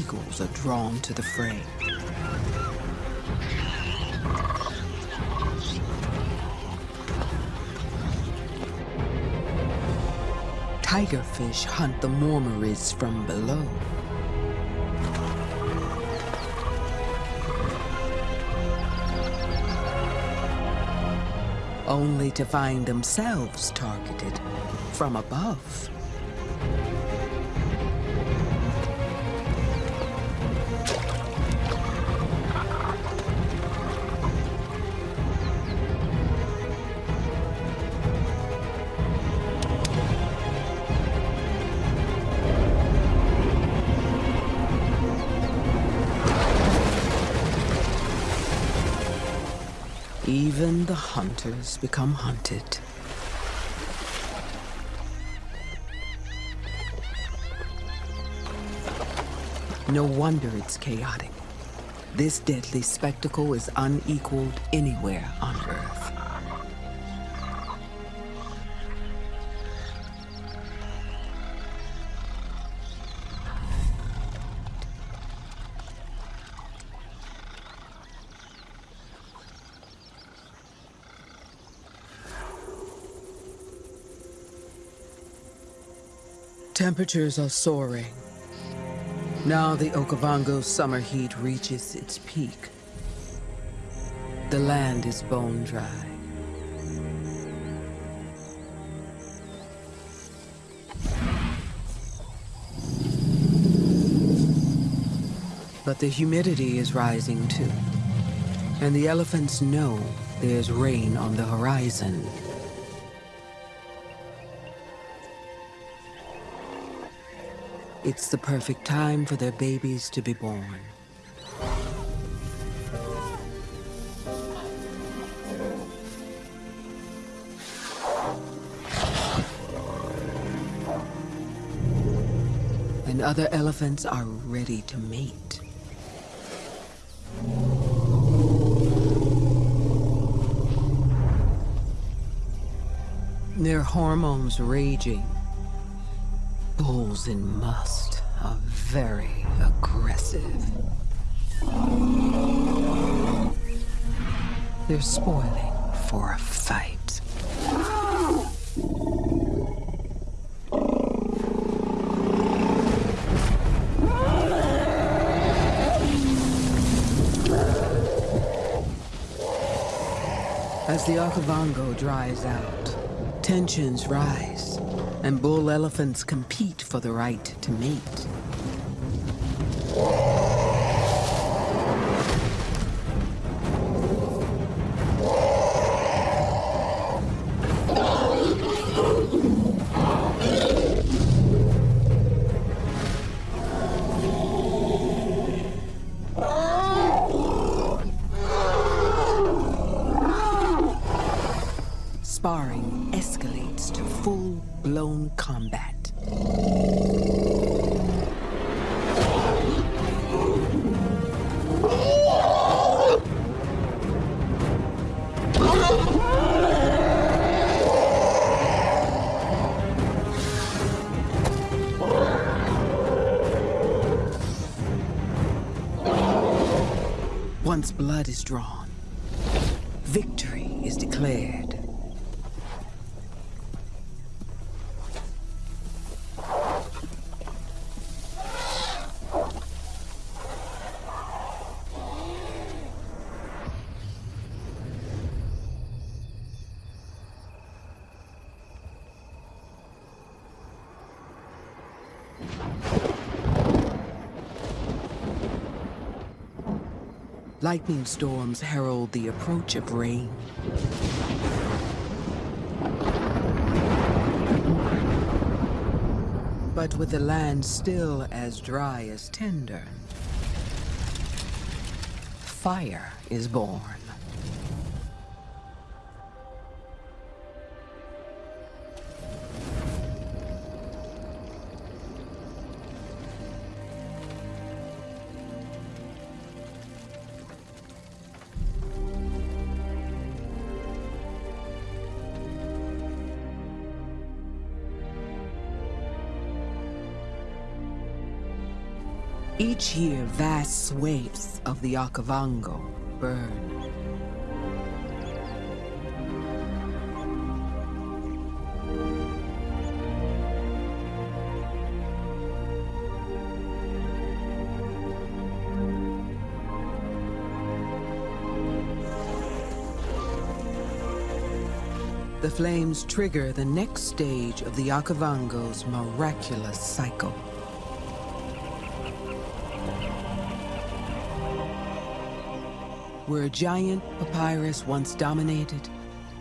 Eagles are drawn to the fray. Tigerfish hunt the mormyrids from below. Only to find themselves targeted from above. Even the hunters become hunted. No wonder it's chaotic. This deadly spectacle is unequaled anywhere on Earth. Temperatures are soaring. Now the Okavango summer heat reaches its peak. The land is bone dry. But the humidity is rising too. And the elephants know there's rain on the horizon. It's the perfect time for their babies to be born. And other elephants are ready to mate. Their hormones raging Bulls in musth are very aggressive. They're spoiling for a fight. As the Okavango dries out, tensions rise and bull elephants compete for the right to mate. Sparring escalates to full-blown combat. Once blood is drawn, Lightning storms herald the approach of rain. But with the land still as dry as tinder, fire is born. Vast swathes of the Okavango burn. The flames trigger the next stage of the Okavango's miraculous cycle. Where a giant papyrus once dominated,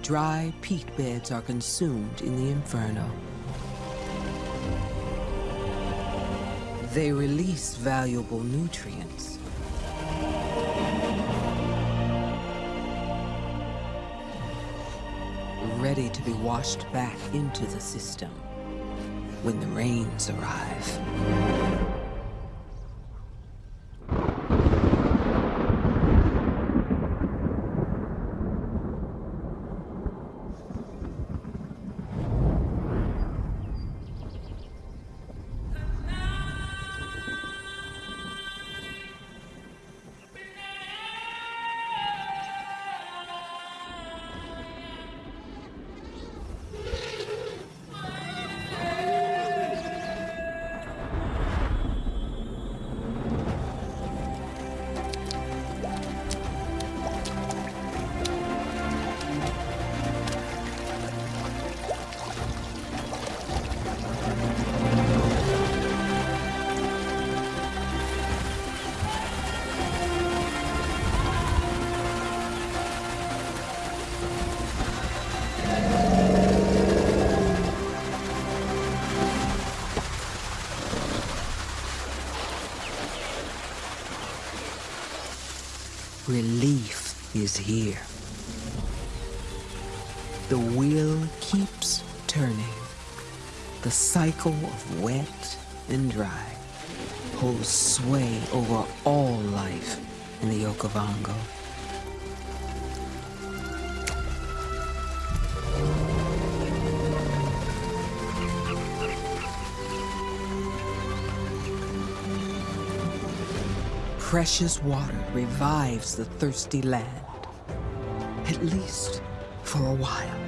dry peat beds are consumed in the inferno. They release valuable nutrients. Ready to be washed back into the system when the rains arrive. Is here. The wheel keeps turning. The cycle of wet and dry holds sway over all life in the Okavango. Precious water revives the thirsty land. At least for a while.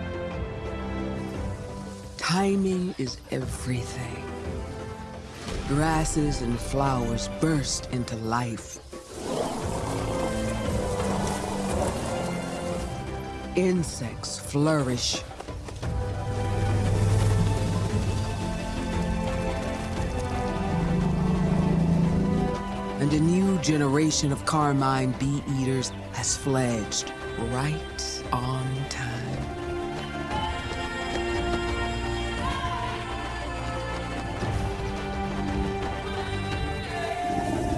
Timing is everything. Grasses and flowers burst into life. Insects flourish. And a new generation of carmine bee eaters has fledged right on time.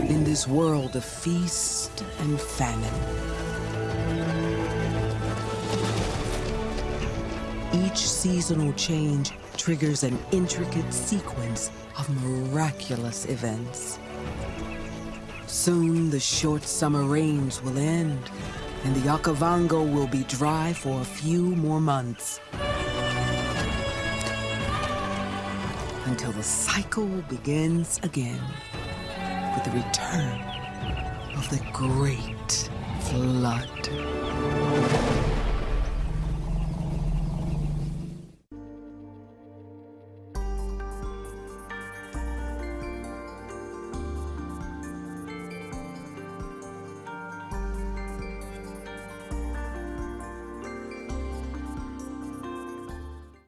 In this world of feast and famine, each seasonal change triggers an intricate sequence of miraculous events. Soon the short summer rains will end, and the Okavango will be dry for a few more months. Until the cycle begins again with the return of the Great Flood.